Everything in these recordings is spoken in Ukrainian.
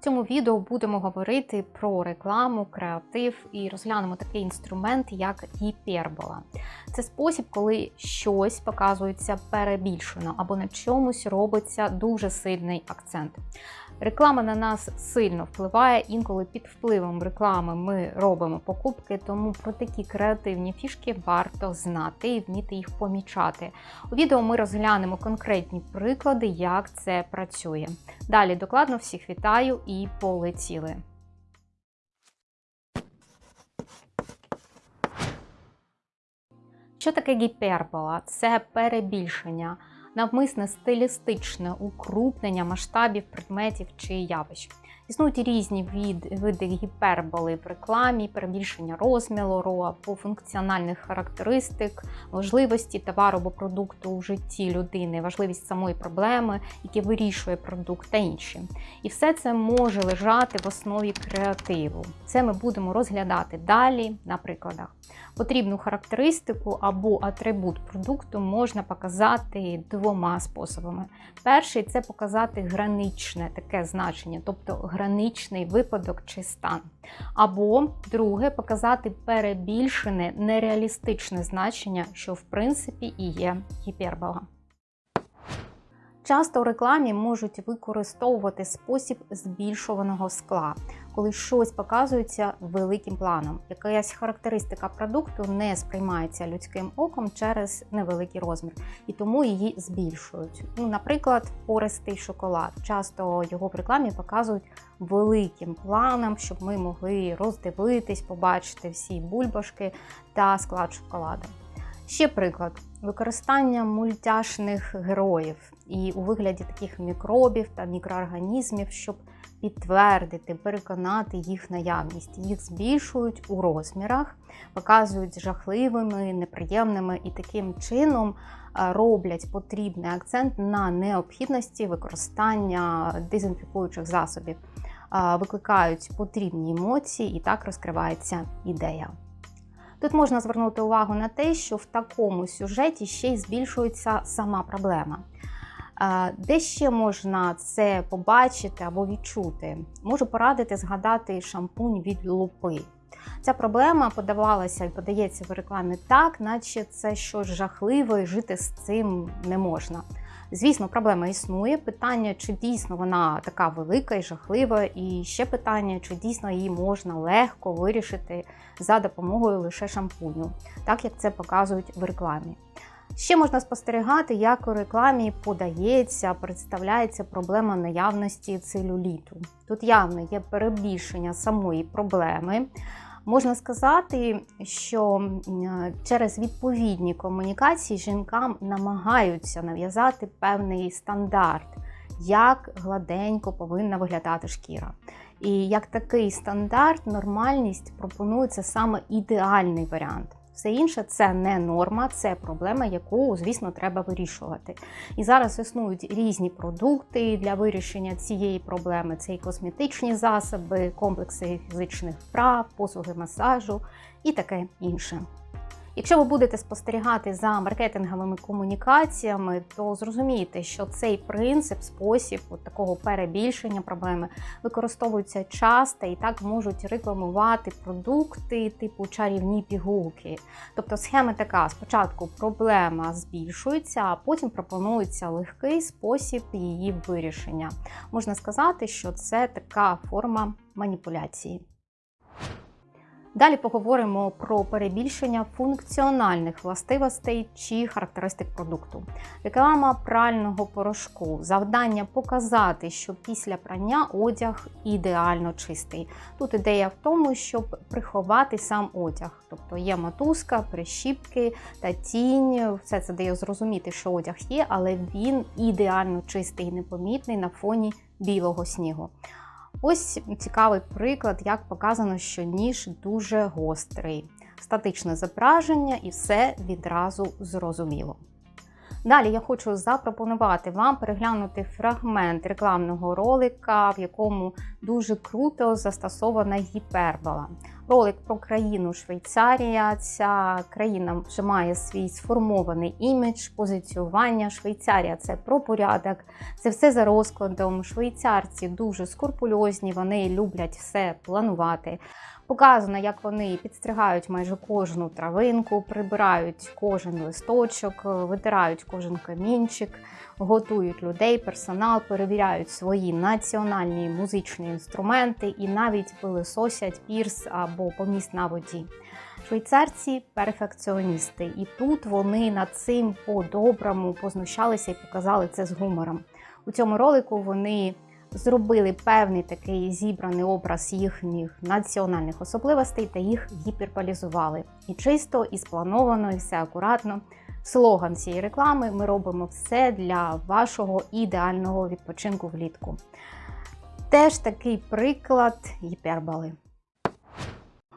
В цьому відео будемо говорити про рекламу, креатив і розглянемо такий інструмент, як гіпербола. Це спосіб, коли щось показується перебільшено або на чомусь робиться дуже сильний акцент. Реклама на нас сильно впливає, інколи під впливом реклами ми робимо покупки, тому про такі креативні фішки варто знати і вміти їх помічати. У відео ми розглянемо конкретні приклади, як це працює. Далі докладно всіх вітаю і полетіли. Що таке гіпербола? Це перебільшення, навмисне стилістичне укрупнення масштабів предметів чи явищ. Існують різні від, види гіперболи в рекламі, перебільшення розміру або функціональних характеристик, важливості товару або продукту у житті людини, важливість самої проблеми, які вирішує продукт та інші. І все це може лежати в основі креативу. Це ми будемо розглядати далі на прикладах. Потрібну характеристику або атрибут продукту можна показати двома способами. Перший це показати граничне таке значення, тобто граничний випадок чи стан. Або друге показати перебільшене нереалістичне значення, що в принципі і є гіпербола. Часто у рекламі можуть використовувати спосіб збільшуваного скла, коли щось показується великим планом. Якась характеристика продукту не сприймається людським оком через невеликий розмір, і тому її збільшують. Ну, Наприклад, пористий шоколад. Часто його в рекламі показують великим планом, щоб ми могли роздивитись, побачити всі бульбашки та склад шоколада. Ще приклад використання мультяшних героїв і у вигляді таких мікробів та мікроорганізмів, щоб підтвердити, переконати їх наявність. Їх збільшують у розмірах, показують жахливими, неприємними і таким чином роблять потрібний акцент на необхідності використання дезінфікуючих засобів, викликають потрібні емоції, і так розкривається ідея. Тут можна звернути увагу на те, що в такому сюжеті ще й збільшується сама проблема. Де ще можна це побачити або відчути? Можу порадити згадати шампунь від лупи. Ця проблема подавалася і подається в рекламі так, наче це щось жахливе, жити з цим не можна. Звісно, проблема існує. Питання, чи дійсно вона така велика і жахлива, і ще питання, чи дійсно її можна легко вирішити за допомогою лише шампуню, так як це показують в рекламі. Ще можна спостерігати, як у рекламі подається, представляється проблема наявності целюліту. Тут явно є перебільшення самої проблеми. Можна сказати, що через відповідні комунікації жінкам намагаються нав'язати певний стандарт, як гладенько повинна виглядати шкіра. І як такий стандарт, нормальність пропонується саме ідеальний варіант. Все інше це не норма, це проблема, яку, звісно, треба вирішувати. І зараз існують різні продукти для вирішення цієї проблеми: це і косметичні засоби, комплекси фізичних вправ, послуги масажу і таке інше. Якщо ви будете спостерігати за маркетинговими комунікаціями, то зрозумієте, що цей принцип, спосіб от такого перебільшення проблеми використовується часто і так можуть рекламувати продукти типу чарівні пігулки. Тобто схема така: спочатку проблема збільшується, а потім пропонується легкий спосіб її вирішення. Можна сказати, що це така форма маніпуляції. Далі поговоримо про перебільшення функціональних властивостей чи характеристик продукту. Реклама прального порошку. Завдання показати, що після прання одяг ідеально чистий. Тут ідея в тому, щоб приховати сам одяг. Тобто є мотузка, прищіпки та тінь. Все це дає зрозуміти, що одяг є, але він ідеально чистий і непомітний на фоні білого снігу. Ось цікавий приклад, як показано, що ніж дуже гострий, статичне зображення і все відразу зрозуміло. Далі я хочу запропонувати вам переглянути фрагмент рекламного ролика, в якому дуже круто застосована гіпербола. Ролик про країну Швейцарія. Ця країна вже має свій сформований імідж, позиціювання. Швейцарія це про порядок, це все за розкладом. Швейцарці дуже скрупульозні, вони люблять все планувати. Показано, як вони підстригають майже кожну травинку, прибирають кожен листочок, витирають кожен камінчик, готують людей, персонал, перевіряють свої національні музичні інструменти і навіть пилисосять пірс або поміст на воді. Швейцарці перфекціоністи, і тут вони над цим по-доброму познущалися і показали це з гумором. У цьому ролику вони зробили певний такий зібраний образ їхніх національних особливостей та їх гіперполізували. І чисто, і сплановано, і все акуратно. Слоган цієї реклами ми робимо все для вашого ідеального відпочинку влітку. Теж такий приклад гіперболи.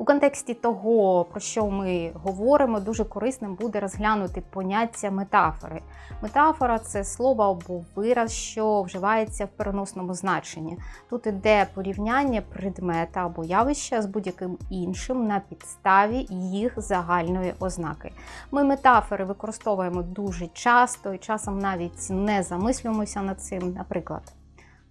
У контексті того, про що ми говоримо, дуже корисним буде розглянути поняття метафори. Метафора це слово або вираз, що вживається в переносному значенні. Тут іде порівняння предмета або явища з будь-яким іншим на підставі їх загальної ознаки. Ми метафори використовуємо дуже часто і часом навіть не замислюємося над цим. Наприклад,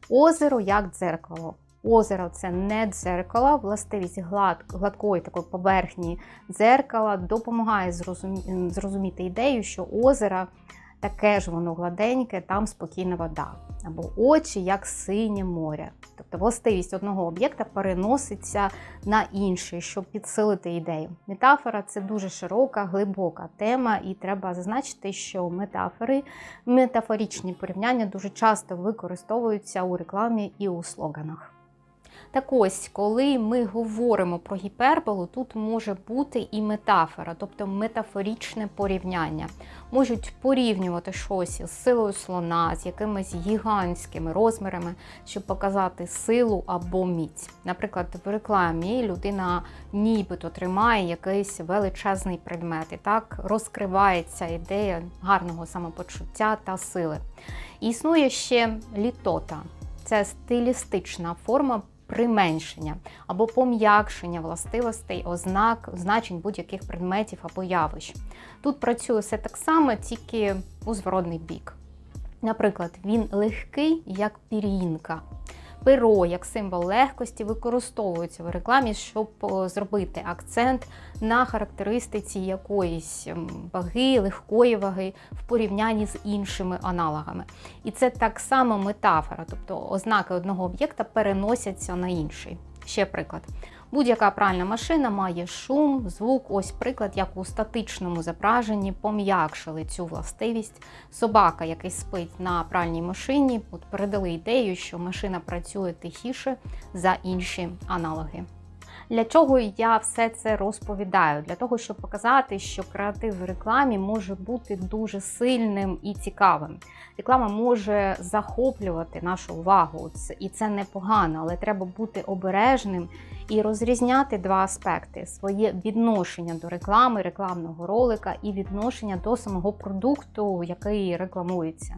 озеро як дзеркало. Озеро це не дзеркало, властивість глад, гладкої такої поверхні дзеркала допомагає зрозумі, зрозуміти ідею, що озеро таке ж воно гладеньке, там спокійна вода. Або очі як синє море. Тобто властивість одного об'єкта переноситься на інший, щоб підсилити ідею. Метафора це дуже широка, глибока тема, і треба зазначити, що метафори, метафорічні порівняння дуже часто використовуються у рекламі і у слоганах. Так ось, коли ми говоримо про гіперболу, тут може бути і метафора, тобто метафорічне порівняння. Можуть порівнювати щось з силою слона, з якимись гігантськими розмірами, щоб показати силу або міць. Наприклад, в рекламі людина нібито тримає якийсь величезний предмет, і так розкривається ідея гарного самопочуття та сили. Існує ще літота. Це стилістична форма применшення або пом'якшення властивостей, ознак, значень будь-яких предметів або явищ. Тут працює все так само, тільки у зворотний бік. Наприклад, він легкий, як пір'їнка. Перо як символ легкості використовується в рекламі, щоб зробити акцент на характеристиці якоїсь ваги, легкої ваги в порівнянні з іншими аналогами. І це так само метафора, тобто ознаки одного об'єкта переносяться на інший. Ще приклад. Будь-яка пральна машина має шум, звук, ось приклад, як у статичному зображенні пом'якшили цю властивість. Собака, який спить на пральній машині, от передали ідею, що машина працює тихіше за інші аналоги. Для чого я все це розповідаю? Для того, щоб показати, що креатив в рекламі може бути дуже сильним і цікавим. Реклама може захоплювати нашу увагу, і це непогано, але треба бути обережним і розрізняти два аспекти: своє відношення до реклами, рекламного ролика і відношення до самого продукту, який рекламується.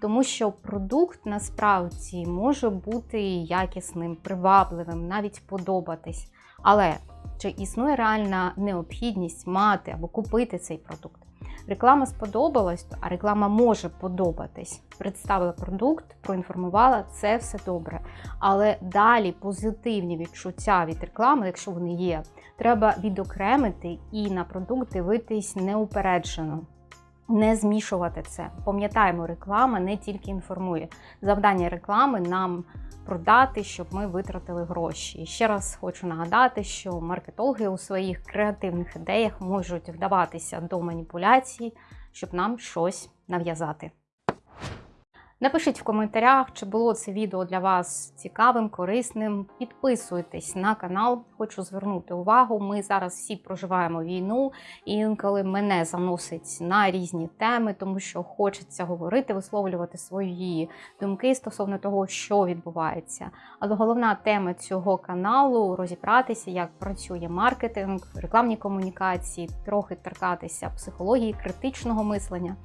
Тому що продукт насправді може бути якісним, привабливим, навіть подобатись. Але чи існує реальна необхідність мати або купити цей продукт? Реклама сподобалась, а реклама може подобатись. Представила продукт, проінформувала, це все добре. Але далі позитивні відчуття від реклами, якщо вони є, треба відокремити і на продукт дивитись неупереджено. Не змішувати це. Пам'ятаємо, реклама не тільки інформує. Завдання реклами нам продати, щоб ми витратили гроші. І ще раз хочу нагадати, що маркетологи у своїх креативних ідеях можуть вдаватися до маніпуляцій, щоб нам щось нав'язати. Напишіть в коментарях, чи було це відео для вас цікавим, корисним. Підписуйтесь на канал, хочу звернути увагу. Ми зараз всі проживаємо війну, і інколи мене заносить на різні теми, тому що хочеться говорити, висловлювати свої думки стосовно того, що відбувається. Але головна тема цього каналу розібратися, як працює маркетинг, рекламні комунікації, трохи торкатися психології, критичного мислення.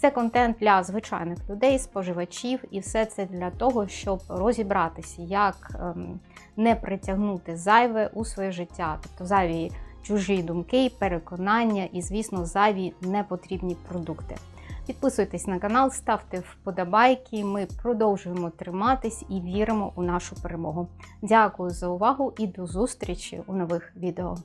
Це контент для звичайних людей, споживачів, і все це для того, щоб розібратися, як ем, не притягнути зайве у своє життя, тобто зайві чужі думки, переконання і, звісно, зайві непотрібні продукти. Підписуйтесь на канал, ставте вподобайки. Ми продовжуємо триматись і віримо у нашу перемогу. Дякую за увагу і до зустрічі у нових відео.